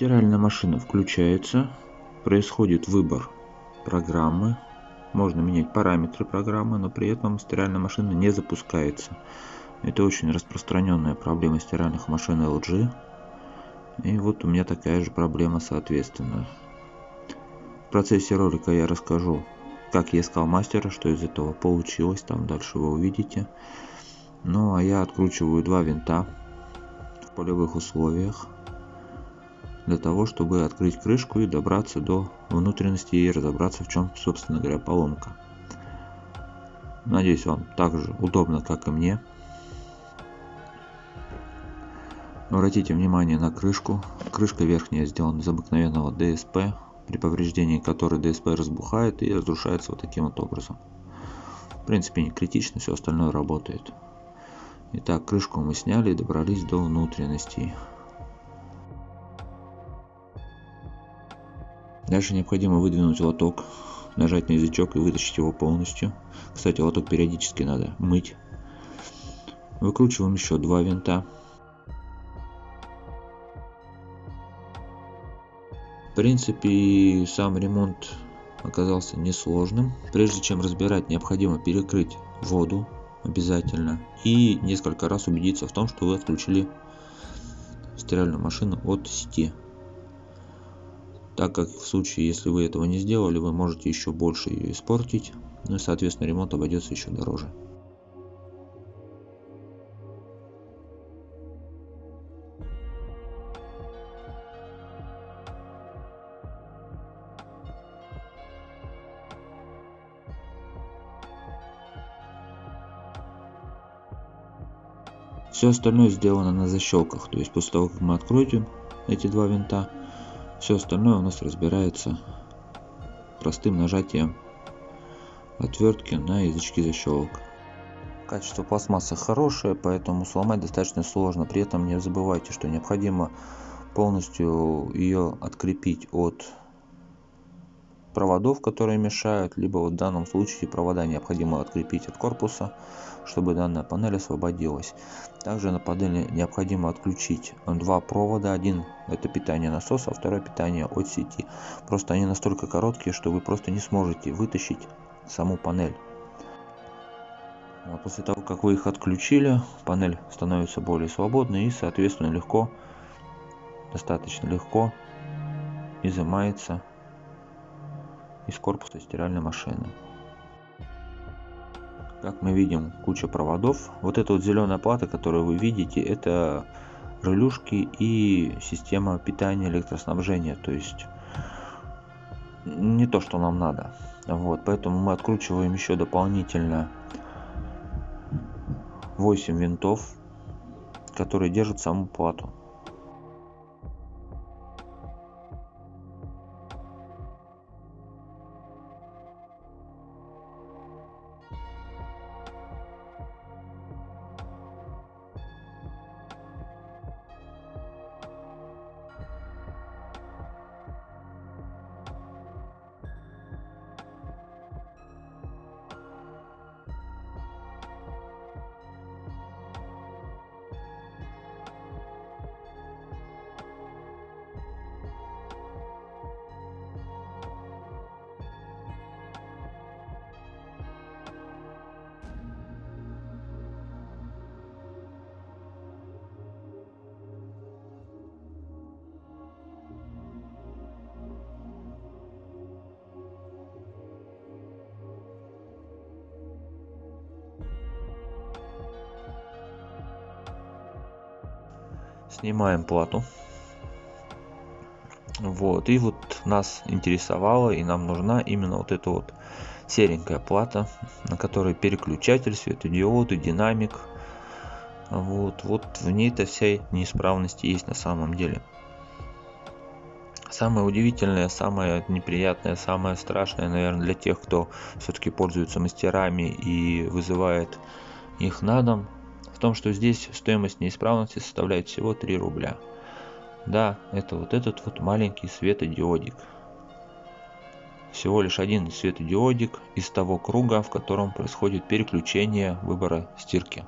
Стиральная машина включается, происходит выбор программы, можно менять параметры программы, но при этом стиральная машина не запускается. Это очень распространенная проблема стиральных машин LG. И вот у меня такая же проблема соответственно. В процессе ролика я расскажу, как я искал мастера, что из этого получилось, там дальше вы увидите. Ну а я откручиваю два винта в полевых условиях для того, чтобы открыть крышку и добраться до внутренности и разобраться в чем, собственно говоря, поломка. Надеюсь, вам так же удобно, как и мне. Обратите внимание на крышку. Крышка верхняя сделана из обыкновенного DSP, при повреждении которой DSP разбухает и разрушается вот таким вот образом. В принципе не критично, все остальное работает. Итак, крышку мы сняли и добрались до внутренностей. Дальше необходимо выдвинуть лоток, нажать на язычок и вытащить его полностью. Кстати, лоток периодически надо мыть. Выкручиваем еще два винта. В принципе, сам ремонт оказался несложным. Прежде чем разбирать, необходимо перекрыть воду обязательно и несколько раз убедиться в том, что вы отключили стиральную машину от сети так как в случае если вы этого не сделали вы можете еще больше ее испортить ну и соответственно ремонт обойдется еще дороже. Все остальное сделано на защелках, то есть после того, как мы откроем эти два винта, все остальное у нас разбирается простым нажатием отвертки на язычки защелок. Качество пластмассы хорошее, поэтому сломать достаточно сложно. При этом не забывайте, что необходимо полностью ее открепить от проводов, которые мешают, либо в данном случае провода необходимо открепить от корпуса, чтобы данная панель освободилась. Также на панели необходимо отключить два провода. Один это питание насоса, а второе питание от сети. Просто они настолько короткие, что вы просто не сможете вытащить саму панель. А после того, как вы их отключили, панель становится более свободной и, соответственно, легко, достаточно легко изымается из корпуса стиральной машины. Как мы видим, куча проводов. Вот эта вот зеленая плата, которую вы видите, это релюшки и система питания электроснабжения. То есть не то, что нам надо. Вот, поэтому мы откручиваем еще дополнительно 8 винтов, которые держат саму плату. Снимаем плату. Вот и вот нас интересовало и нам нужна именно вот эта вот серенькая плата на которой переключатель светодиоды динамик. Вот вот в ней-то вся неисправность есть на самом деле. Самое удивительное самое неприятное самое страшное наверное для тех кто все-таки пользуется мастерами и вызывает их на дом том, что здесь стоимость неисправности составляет всего 3 рубля. Да, это вот этот вот маленький светодиодик. Всего лишь один светодиодик из того круга, в котором происходит переключение выбора стирки.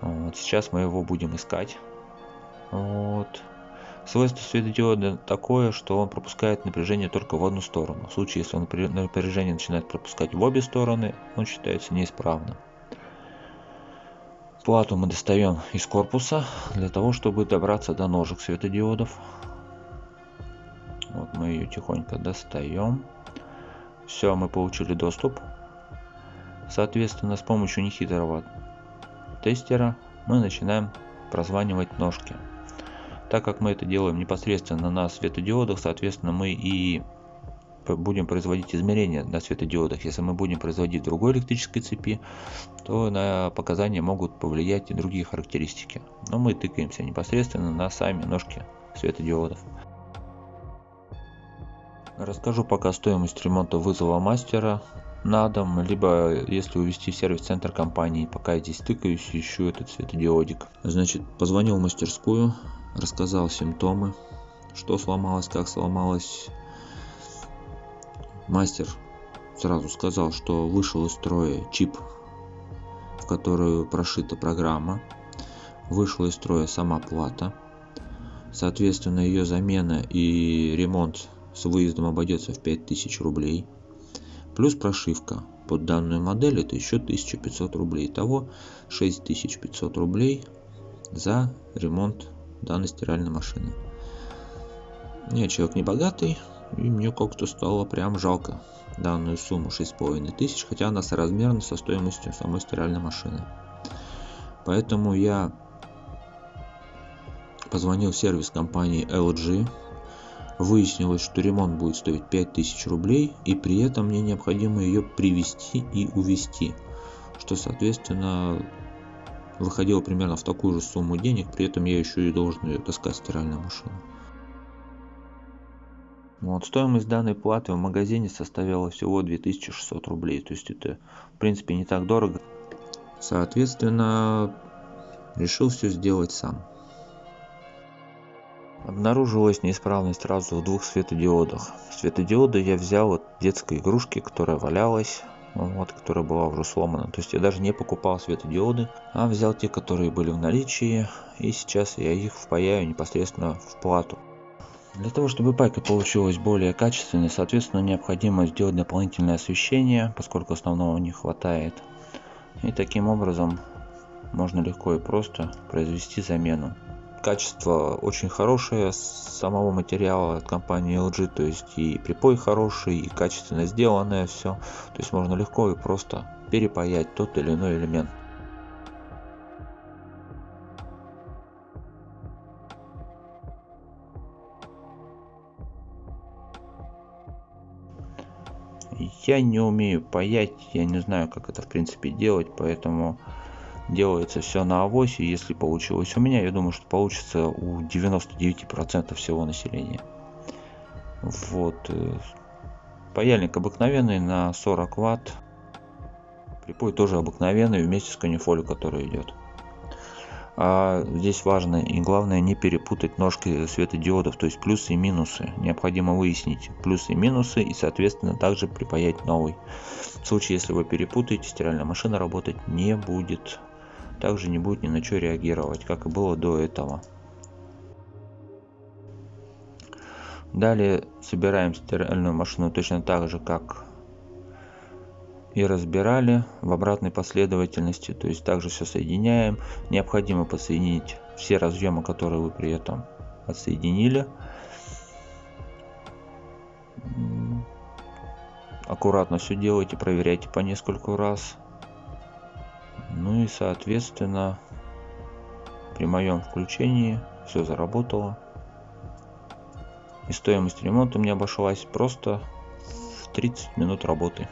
Вот сейчас мы его будем искать. Вот. Свойство светодиода такое, что он пропускает напряжение только в одну сторону. В случае, если он напряжение начинает пропускать в обе стороны, он считается неисправным. Плату мы достаем из корпуса для того, чтобы добраться до ножек светодиодов. Вот мы ее тихонько достаем. Все, мы получили доступ. Соответственно, с помощью нехитрого тестера мы начинаем прозванивать ножки. Так как мы это делаем непосредственно на светодиодах, соответственно, мы и будем производить измерения на светодиодах. Если мы будем производить в другой электрической цепи, то на показания могут повлиять и другие характеристики. Но мы тыкаемся непосредственно на сами ножки светодиодов. Расскажу пока стоимость ремонта вызова мастера на дом, либо если увезти в сервис-центр компании, пока я здесь тыкаюсь, ищу этот светодиодик. Значит, позвонил в мастерскую, рассказал симптомы, что сломалось, как сломалось. Мастер сразу сказал, что вышел из строя чип, в которую прошита программа. Вышла из строя сама плата. Соответственно, ее замена и ремонт с выездом обойдется в 5000 рублей. Плюс прошивка под данную модель это еще 1500 рублей. Итого 6500 рублей за ремонт данной стиральной машины. Я человек не богатый, и мне как-то стало прям жалко данную сумму 6,5 тысяч, хотя она соразмерна со стоимостью самой стиральной машины. Поэтому я позвонил в сервис компании LG, выяснилось, что ремонт будет стоить 5000 рублей, и при этом мне необходимо ее привезти и увезти, что соответственно выходило примерно в такую же сумму денег, при этом я еще и должен ее таскать стиральную машину. Вот, стоимость данной платы в магазине составила всего 2600 рублей, то есть это в принципе не так дорого. Соответственно, решил все сделать сам. Обнаружилась неисправность сразу в двух светодиодах. Светодиоды я взял от детской игрушки, которая валялась вот, которая была уже сломана. То есть я даже не покупал светодиоды, а взял те, которые были в наличии, и сейчас я их впаяю непосредственно в плату. Для того, чтобы пайка получилась более качественной, соответственно, необходимо сделать дополнительное освещение, поскольку основного не хватает. И таким образом можно легко и просто произвести замену качество очень хорошее самого материала от компании LG, то есть и припой хороший, и качественно сделанное все, то есть можно легко и просто перепаять тот или иной элемент. Я не умею паять, я не знаю, как это в принципе делать, поэтому делается все на авосе. Если получилось у меня, я думаю, что получится у 99% всего населения. Вот. Э, паяльник обыкновенный на 40 ватт. Припой тоже обыкновенный вместе с канифолью, который идет. А здесь важно и главное не перепутать ножки светодиодов, то есть плюсы и минусы. Необходимо выяснить плюсы и минусы и соответственно также припаять новый. В случае, если вы перепутаете, стиральная машина работать не будет также не будет ни на что реагировать, как и было до этого. Далее собираем стиральную машину точно так же, как и разбирали в обратной последовательности. То есть также все соединяем. Необходимо подсоединить все разъемы, которые вы при этом отсоединили. Аккуратно все делайте, проверяйте по нескольку раз. Ну и соответственно при моем включении все заработало. И стоимость ремонта мне обошлась просто в 30 минут работы.